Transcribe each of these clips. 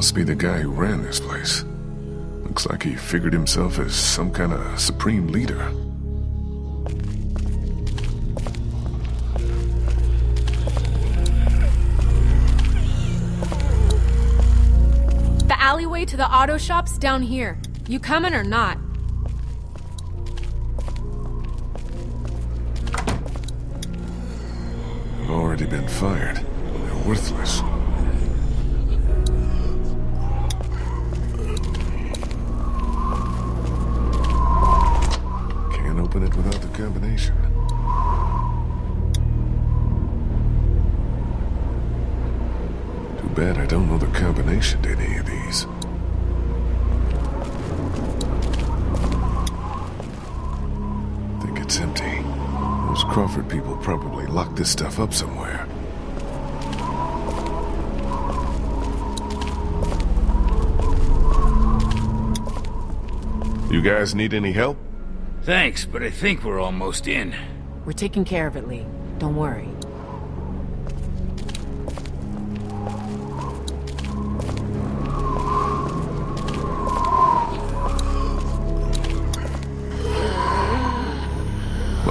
Must be the guy who ran this place. Looks like he figured himself as some kind of supreme leader. The alleyway to the auto shop's down here. You coming or not? Don't know the combination to any of these. Think it's empty. Those Crawford people probably locked this stuff up somewhere. You guys need any help? Thanks, but I think we're almost in. We're taking care of it, Lee. Don't worry.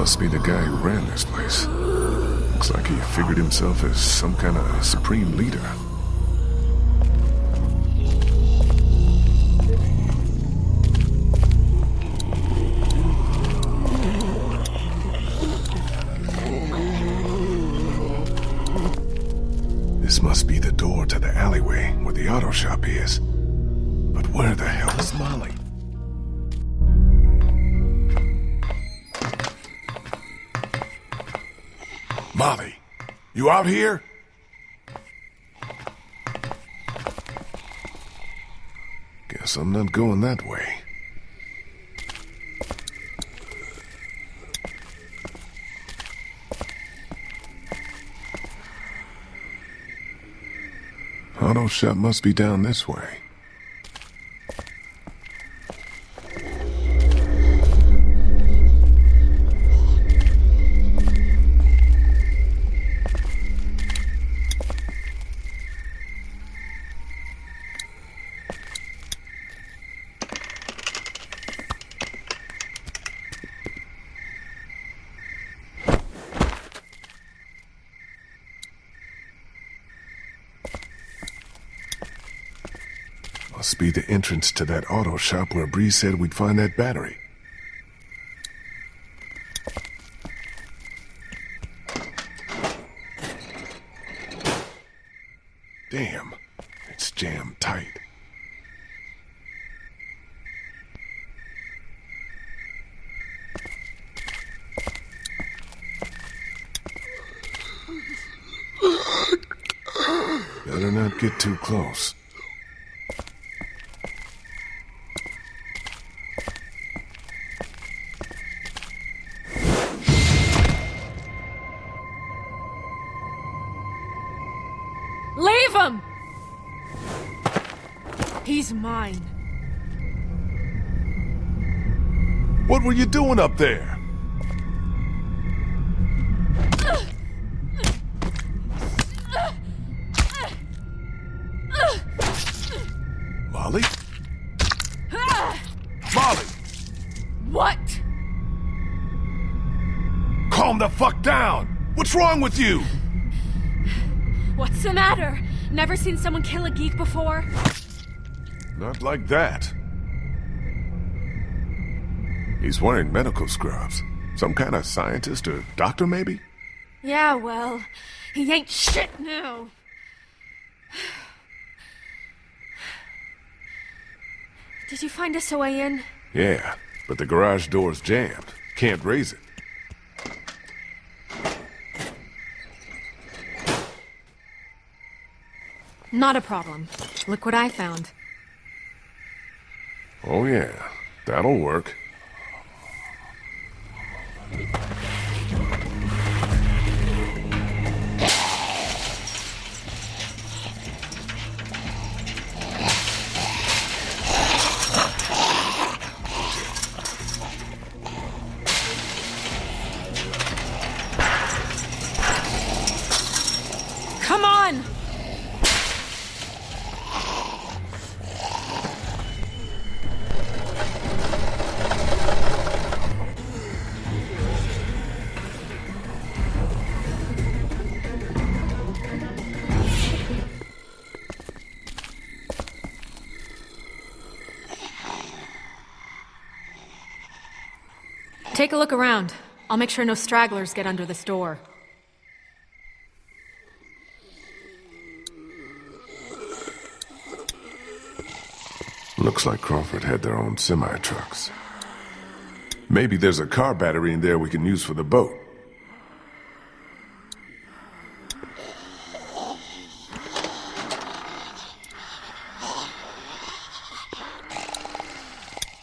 Must be the guy who ran this place. Looks like he figured himself as some kind of supreme leader. Out here? Guess I'm not going that way. Auto shop must be down this way. Must be the entrance to that auto shop where Brie said we'd find that battery. Damn, it's jammed tight. Better not get too close. What were you doing up there? Molly? Molly! What? Calm the fuck down! What's wrong with you? What's the matter? Never seen someone kill a geek before? Not like that. He's wearing medical scrubs. Some kind of scientist or doctor, maybe? Yeah, well, he ain't shit now. Did you find us a way in? Yeah, but the garage door's jammed. Can't raise it. Not a problem. Look what I found. Oh yeah, that'll work. Come on! Take a look around. I'll make sure no stragglers get under this door. Looks like Crawford had their own semi-trucks. Maybe there's a car battery in there we can use for the boat.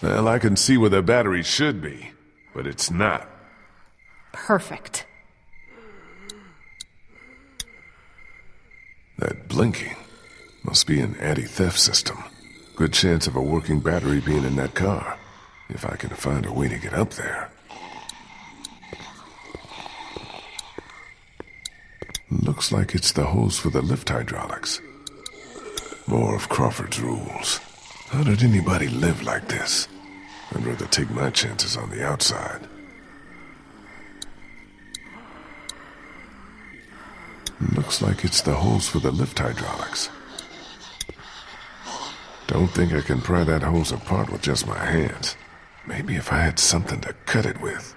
Well, I can see where the battery should be, but it's not. Perfect. That blinking must be an anti-theft system. Good chance of a working battery being in that car, if I can find a way to get up there. Looks like it's the hose for the lift hydraulics. More of Crawford's rules. How did anybody live like this? I'd rather take my chances on the outside. Looks like it's the hose for the lift hydraulics. Don't think I can pry that hose apart with just my hands. Maybe if I had something to cut it with.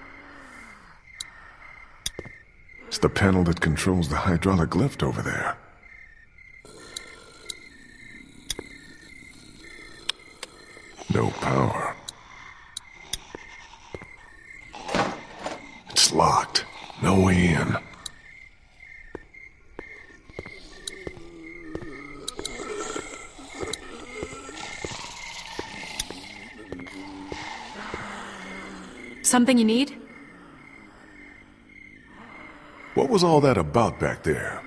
It's the panel that controls the hydraulic lift over there. No power. It's locked. No way in. Something you need? What was all that about back there?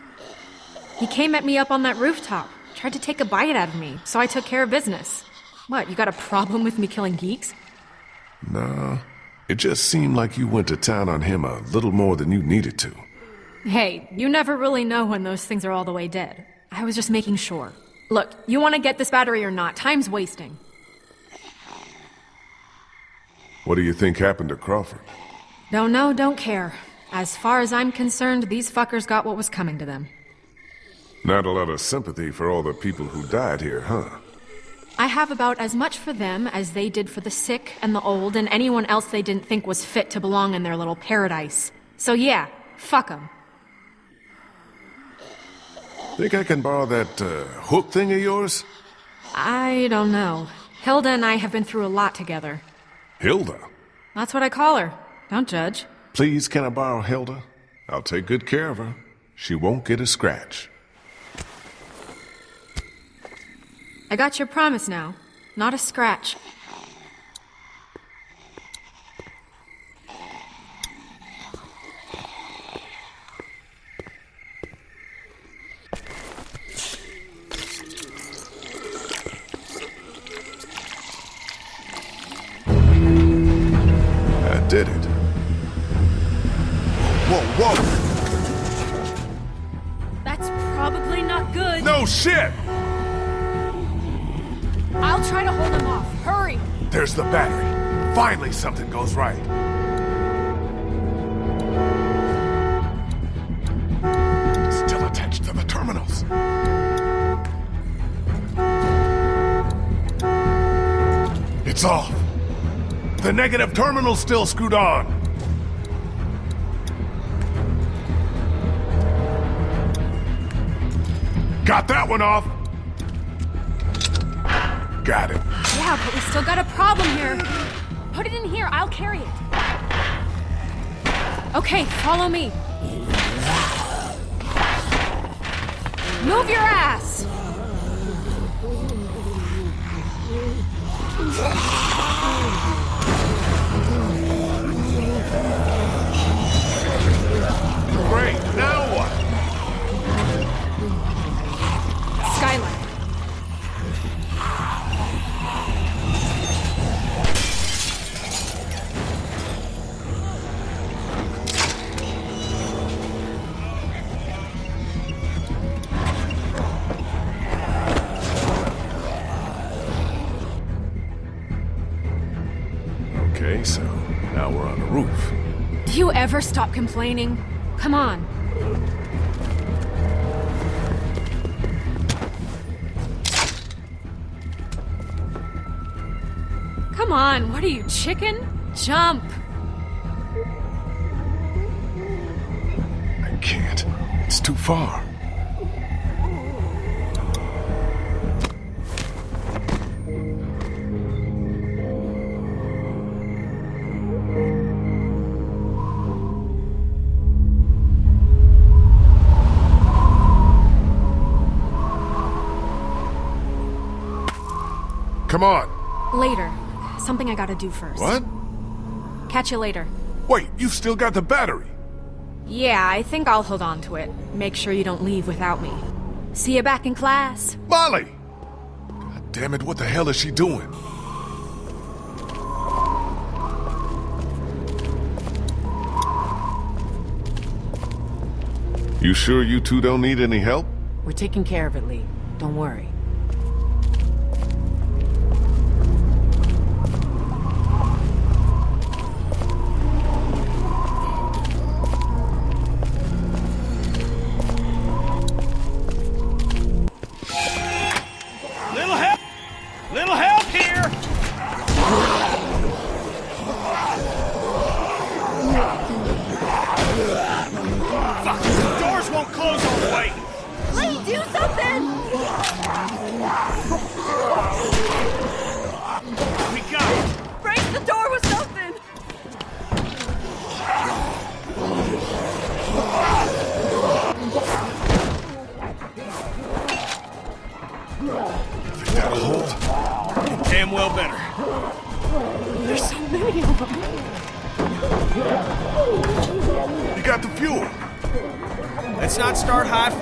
He came at me up on that rooftop. Tried to take a bite out of me, so I took care of business. What, you got a problem with me killing geeks? Nah. It just seemed like you went to town on him a little more than you needed to. Hey, you never really know when those things are all the way dead. I was just making sure. Look, you want to get this battery or not? Time's wasting. What do you think happened to Crawford? Don't know, don't care. As far as I'm concerned, these fuckers got what was coming to them. Not a lot of sympathy for all the people who died here, huh? I have about as much for them as they did for the sick and the old and anyone else they didn't think was fit to belong in their little paradise. So yeah, fuck them. Think I can borrow that uh, hook thing of yours? I don't know. Hilda and I have been through a lot together. Hilda? That's what I call her. Don't judge. Please, can I borrow Hilda? I'll take good care of her. She won't get a scratch. I got your promise now. Not a scratch. I did it. Whoa, whoa! That's probably not good. No shit! I'll try to hold him off. Hurry! There's the battery. Finally something goes right. Still attached to the terminals. It's off. The negative terminal's still screwed on. Got that one off. Got it. Yeah, but we still got a problem here. Put it in here. I'll carry it. Okay, follow me. Move your ass! Great. ever stop complaining? Come on. Come on, what are you, chicken? Jump! I can't. It's too far. Later. Something I gotta do first. What? Catch you later. Wait, you still got the battery. Yeah, I think I'll hold on to it. Make sure you don't leave without me. See you back in class. Molly! God damn it, what the hell is she doing? You sure you two don't need any help? We're taking care of it, Lee. Don't worry.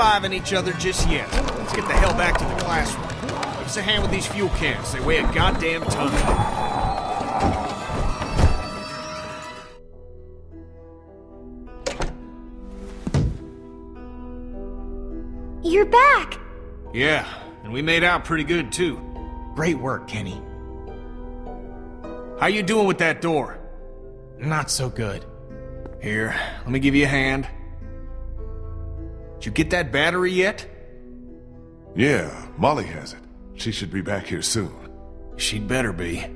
High-fiving each other just yet. Let's get the hell back to the classroom. Give us a hand with these fuel cans. They weigh a goddamn ton. You're back! Yeah, and we made out pretty good, too. Great work, Kenny. How you doing with that door? Not so good. Here, let me give you a hand. Did you get that battery yet? Yeah, Molly has it. She should be back here soon. She'd better be.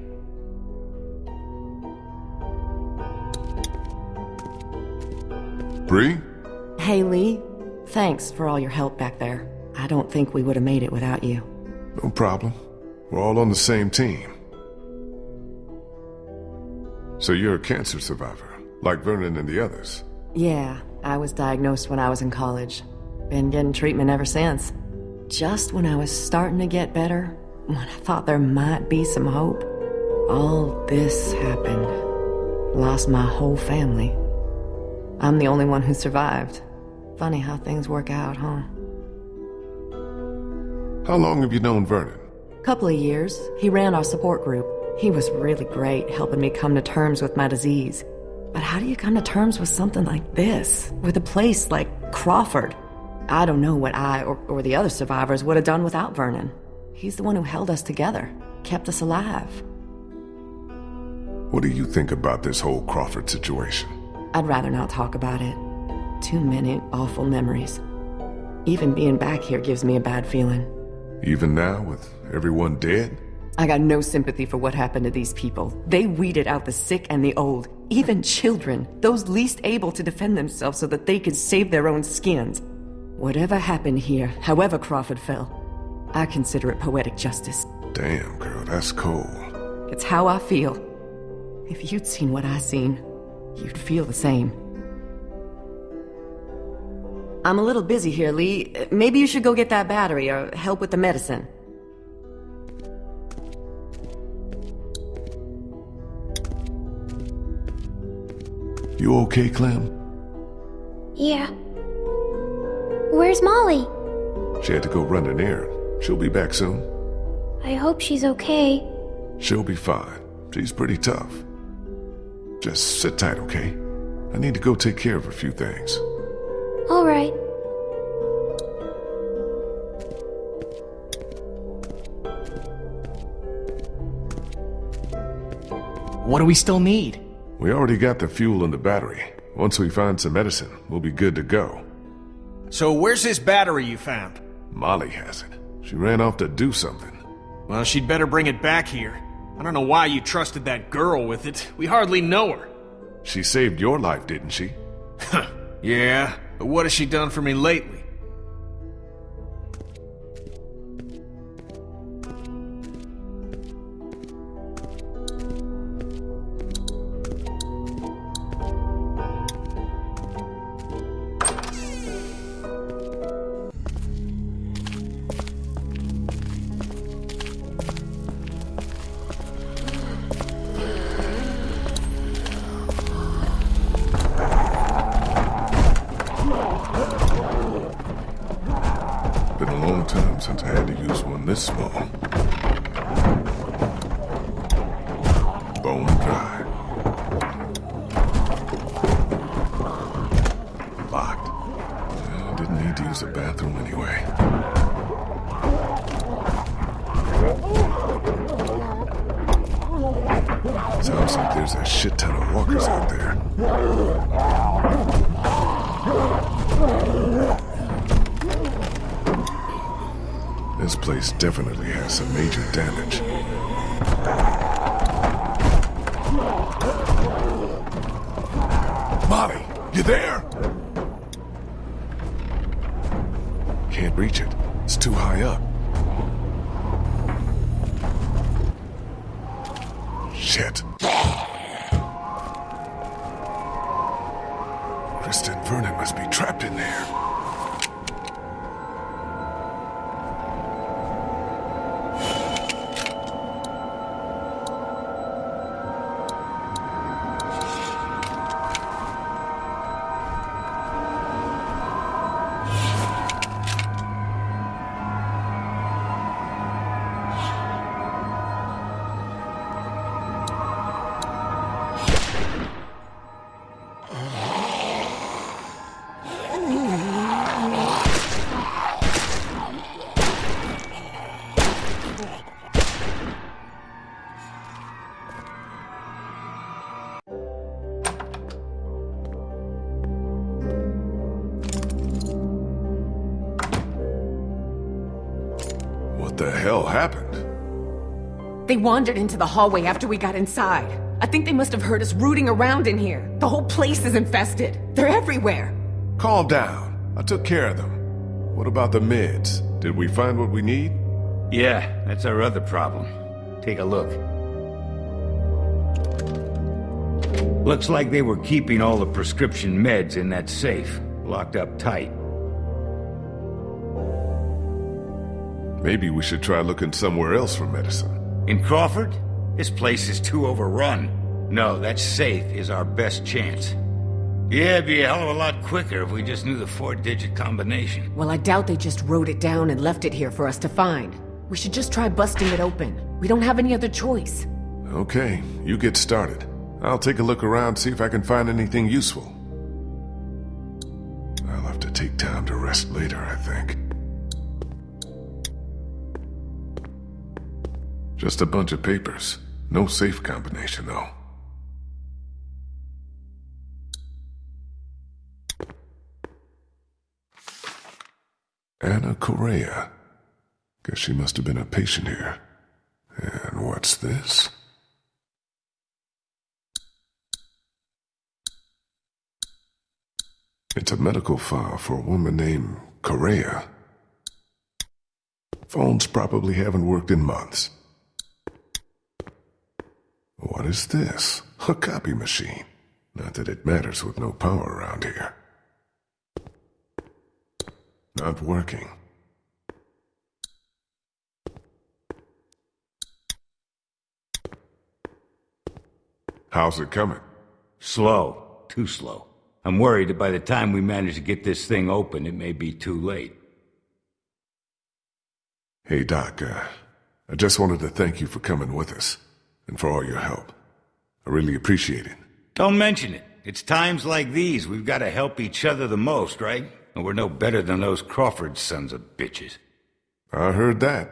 Brie? Hey, Lee. Thanks for all your help back there. I don't think we would have made it without you. No problem. We're all on the same team. So you're a cancer survivor, like Vernon and the others. Yeah, I was diagnosed when I was in college. Been getting treatment ever since. Just when I was starting to get better, when I thought there might be some hope, all this happened. Lost my whole family. I'm the only one who survived. Funny how things work out, huh? How long have you known Vernon? Couple of years. He ran our support group. He was really great, helping me come to terms with my disease. But how do you come to terms with something like this? With a place like Crawford? I don't know what I or, or the other survivors would have done without Vernon. He's the one who held us together, kept us alive. What do you think about this whole Crawford situation? I'd rather not talk about it. Too many awful memories. Even being back here gives me a bad feeling. Even now, with everyone dead? I got no sympathy for what happened to these people. They weeded out the sick and the old, even children, those least able to defend themselves so that they could save their own skins. Whatever happened here, however Crawford fell, I consider it poetic justice. Damn, girl, that's cold. It's how I feel. If you'd seen what I seen, you'd feel the same. I'm a little busy here, Lee. Maybe you should go get that battery or help with the medicine. You okay, Clem? Yeah. Where's Molly? She had to go run an errand. She'll be back soon. I hope she's okay. She'll be fine. She's pretty tough. Just sit tight, okay? I need to go take care of a few things. All right. What do we still need? We already got the fuel and the battery. Once we find some medicine, we'll be good to go. So where's this battery you found? Molly has it. She ran off to do something. Well, she'd better bring it back here. I don't know why you trusted that girl with it. We hardly know her. She saved your life, didn't she? Yeah, but what has she done for me lately? Bone dry. Locked. Didn't need to use the bathroom anyway. Sounds like there's a shit ton of walkers out there. This place definitely has some major damage. There? They wandered into the hallway after we got inside. I think they must have heard us rooting around in here. The whole place is infested. They're everywhere. Calm down. I took care of them. What about the meds? Did we find what we need? Yeah, that's our other problem. Take a look. Looks like they were keeping all the prescription meds in that safe, locked up tight. Maybe we should try looking somewhere else for medicine. In Crawford? This place is too overrun. No, that safe is our best chance. Yeah, it'd be a hell of a lot quicker if we just knew the four-digit combination. Well, I doubt they just wrote it down and left it here for us to find. We should just try busting it open. We don't have any other choice. Okay, you get started. I'll take a look around, see if I can find anything useful. I'll have to take time to rest later, I think. Just a bunch of papers. No safe combination, though. Anna Correa. Guess she must have been a patient here. And what's this? It's a medical file for a woman named Correa. Phones probably haven't worked in months. What is this? A copy machine. Not that it matters with no power around here. Not working. How's it coming? Slow. Too slow. I'm worried that by the time we manage to get this thing open, it may be too late. Hey, Doc, uh, I just wanted to thank you for coming with us, and for all your help. I really appreciate it. Don't mention it. It's times like these we've got to help each other the most, right? And we're no better than those Crawford sons of bitches. I heard that.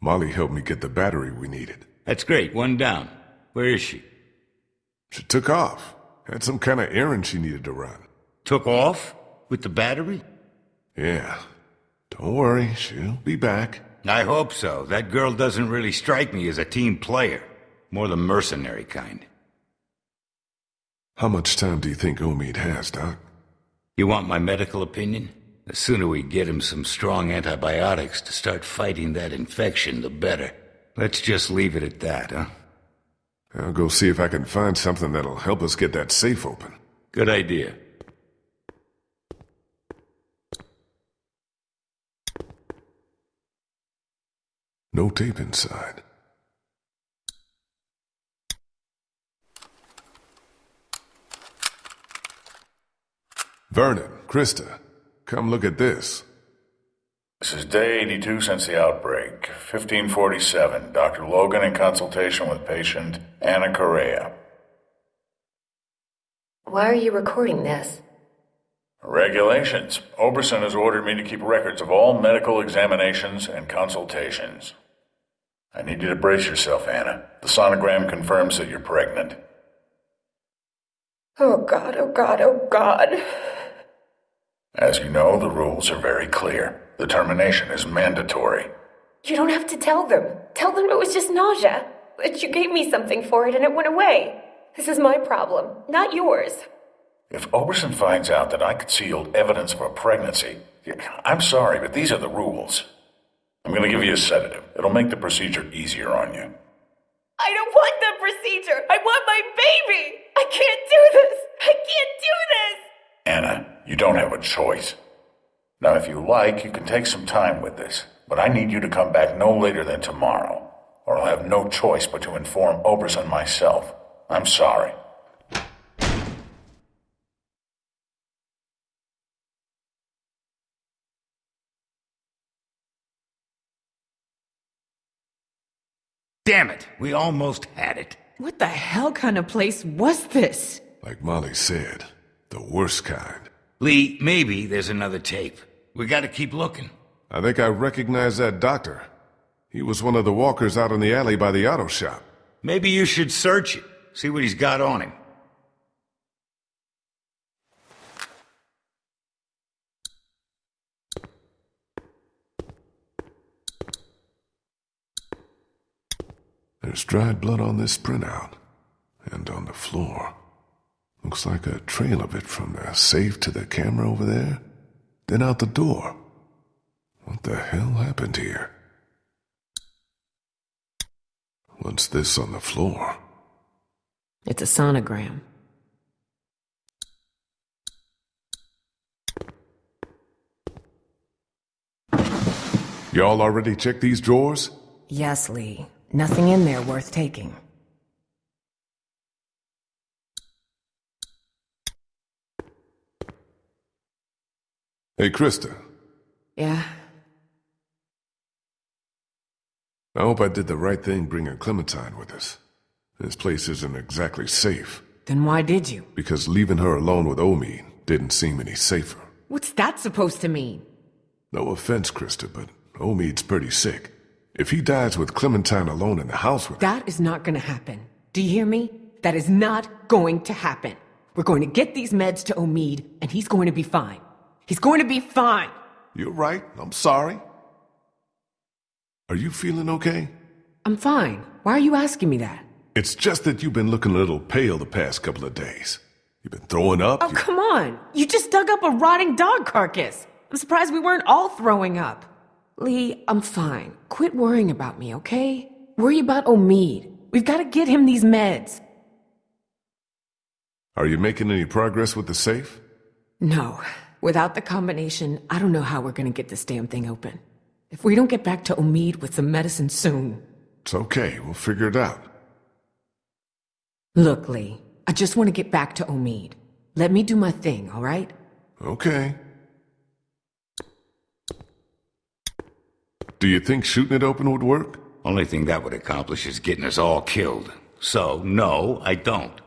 Molly helped me get the battery we needed. That's great. One down. Where is she? She took off. Had some kind of errand she needed to run. Took off? With the battery? Yeah. Don't worry, she'll be back. I hope so. That girl doesn't really strike me as a team player. More the mercenary kind. How much time do you think Omid has, Doc? You want my medical opinion? The sooner we get him some strong antibiotics to start fighting that infection, the better. Let's just leave it at that, huh? I'll go see if I can find something that'll help us get that safe open. Good idea. No tape inside. Vernon, Christa, come look at this. This is day 82 since the outbreak. 1547. Dr. Logan in consultation with patient Anna Correa. Why are you recording this? Regulations. Oberson has ordered me to keep records of all medical examinations and consultations. I need you to brace yourself, Anna. The sonogram confirms that you're pregnant. Oh god, oh god, oh god. As you know, the rules are very clear. The termination is mandatory. You don't have to tell them. Tell them it was just nausea. That you gave me something for it and it went away. This is my problem, not yours. If Oberson finds out that I concealed evidence of a pregnancy, I'm sorry, but these are the rules. I'm going to give you a sedative. It'll make the procedure easier on you. I don't want the procedure. I want my baby. I can't do this. I can't do this. Anna, you don't have a choice. Now, if you like, you can take some time with this, but I need you to come back no later than tomorrow, or I'll have no choice but to inform Oberson myself. I'm sorry. Damn it, we almost had it. What the hell kind of place was this? Like Molly said, the worst kind. Lee, maybe there's another tape. We gotta keep looking. I think I recognize that doctor. He was one of the walkers out in the alley by the auto shop. Maybe you should search it, see what he's got on him. There's dried blood on this printout. And on the floor. Looks like a trail of it from the safe to the camera over there. Then out the door. What the hell happened here? What's this on the floor? It's a sonogram. Y'all already checked these drawers? Yes, Lee. Nothing in there worth taking. Hey, Christa. Yeah? I hope I did the right thing bringing Clementine with us. This place isn't exactly safe. Then why did you? Because leaving her alone with Omid didn't seem any safer. What's that supposed to mean? No offense, Christa, but Omid's pretty sick. If he dies with Clementine alone in the house with That is not gonna happen. Do you hear me? That is not going to happen. We're going to get these meds to Omid, and he's going to be fine. He's going to be fine. You're right. I'm sorry. Are you feeling okay? I'm fine. Why are you asking me that? It's just that you've been looking a little pale the past couple of days. You've been throwing up. Oh, you- come on. You just dug up a rotting dog carcass. I'm surprised we weren't all throwing up. Lee, I'm fine. Quit worrying about me, okay? Worry about Omid. We've got to get him these meds. Are you making any progress with the safe? No. Without the combination, I don't know how we're gonna get this damn thing open. If we don't get back to Omid with some medicine soon. It's okay. We'll figure it out. Look, Lee, I just want to get back to Omid. Let me do my thing, alright? Okay. Do you think shooting it open would work? Only thing that would accomplish is getting us all killed. So, no, I don't.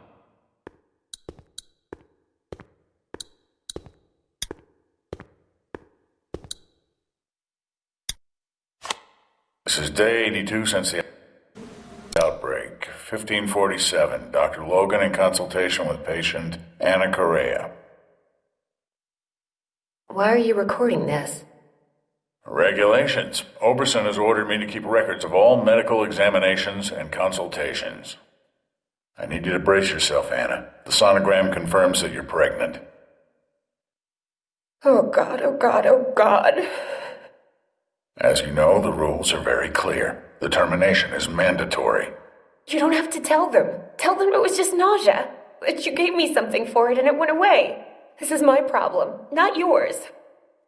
This is day 82 since the outbreak. 1547. Dr. Logan in consultation with patient Anna Correa. Why are you recording this? Regulations. Oberson has ordered me to keep records of all medical examinations and consultations. I need you to brace yourself, Anna. The sonogram confirms that you're pregnant. Oh god, oh god, oh god. As you know, the rules are very clear. The termination is mandatory. You don't have to tell them. Tell them it was just nausea. That you gave me something for it and it went away. This is my problem, not yours.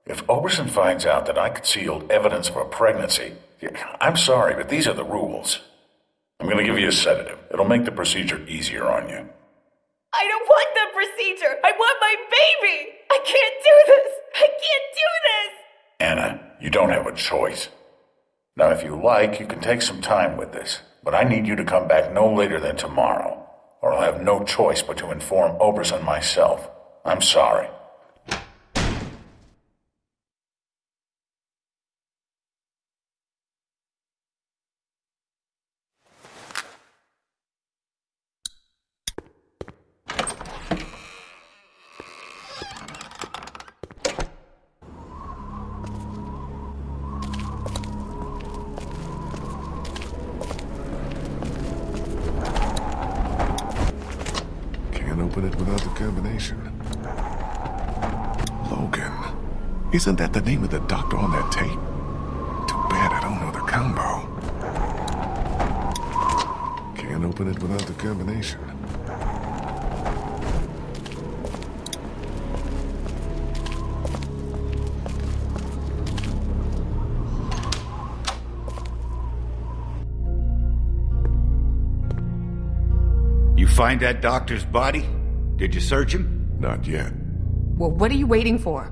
If Oberson finds out that I concealed evidence of a pregnancy, I'm sorry, but these are the rules. I'm going to give you a sedative. It'll make the procedure easier on you. I don't want the procedure. I want my baby. I can't do this. I can't do this. Anna, you don't have a choice. Now, if you like, you can take some time with this, but I need you to come back no later than tomorrow, or I'll have no choice but to inform Oberson myself. I'm sorry. Can't open it combination. Logan. Isn't that the name of the doctor on that tape? Too bad I don't know the combo. Can't open it without the combination. You find that doctor's body? Did you search him? Not yet. Well, what are you waiting for?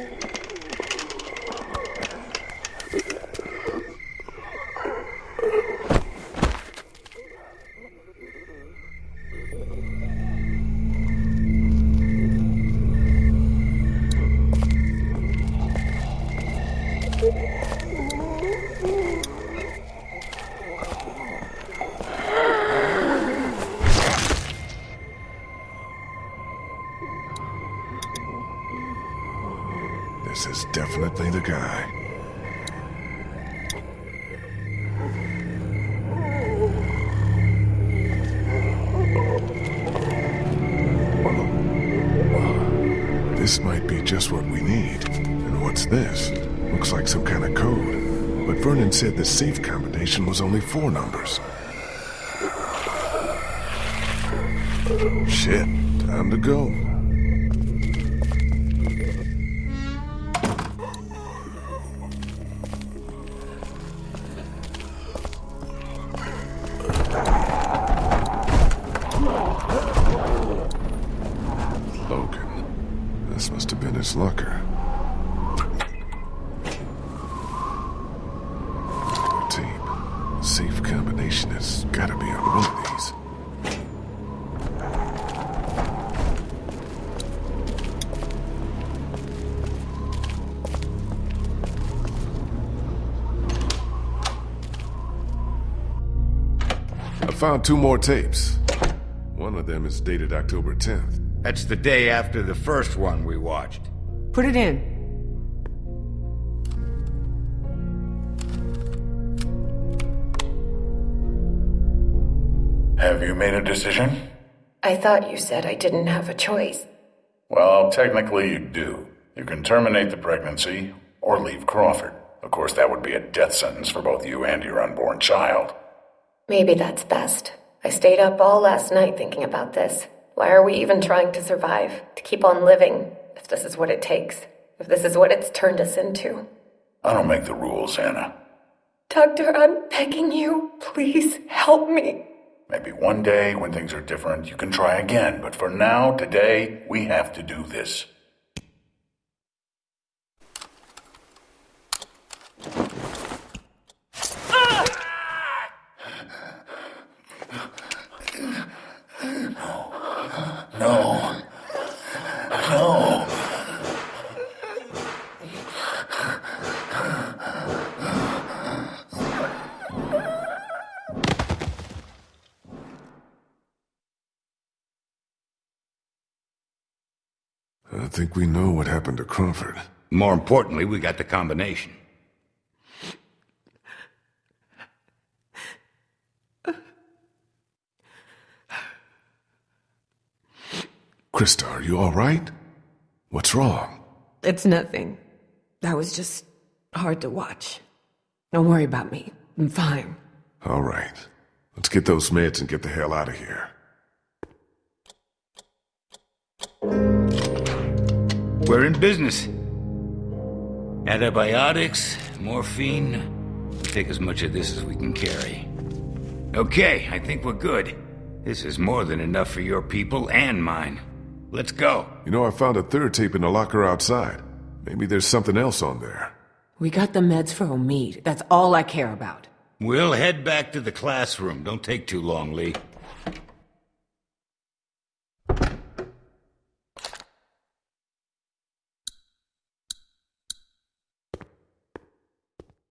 said the safe combination was only four numbers. Shit, time to go. Found two more tapes. One of them is dated October 10th. That's the day after the first one we watched. Put it in. Have you made a decision? I thought you said I didn't have a choice. Well, technically you do. You can terminate the pregnancy or leave Crawford. Of course, that would be a death sentence for both you and your unborn child. Maybe that's best. I stayed up all last night thinking about this. Why are we even trying to survive? To keep on living, if this is what it takes. If this is what it's turned us into. I don't make the rules, Anna. Doctor, I'm begging you. Please help me. Maybe one day, when things are different, you can try again. But for now, today, we have to do this. Think we know what happened to Crawford. More importantly, we got the combination. Christa, are you all right? What's wrong? It's nothing. That was just hard to watch. Don't worry about me. I'm fine. All right. Let's get those meds and get the hell out of here. We're in business. Antibiotics, morphine. We'll take as much of this as we can carry. Okay, I think we're good. This is more than enough for your people and mine. Let's go. You know, I found a third tape in the locker outside. Maybe there's something else on there. We got the meds for Omid. That's all I care about. We'll head back to the classroom. Don't take too long, Lee.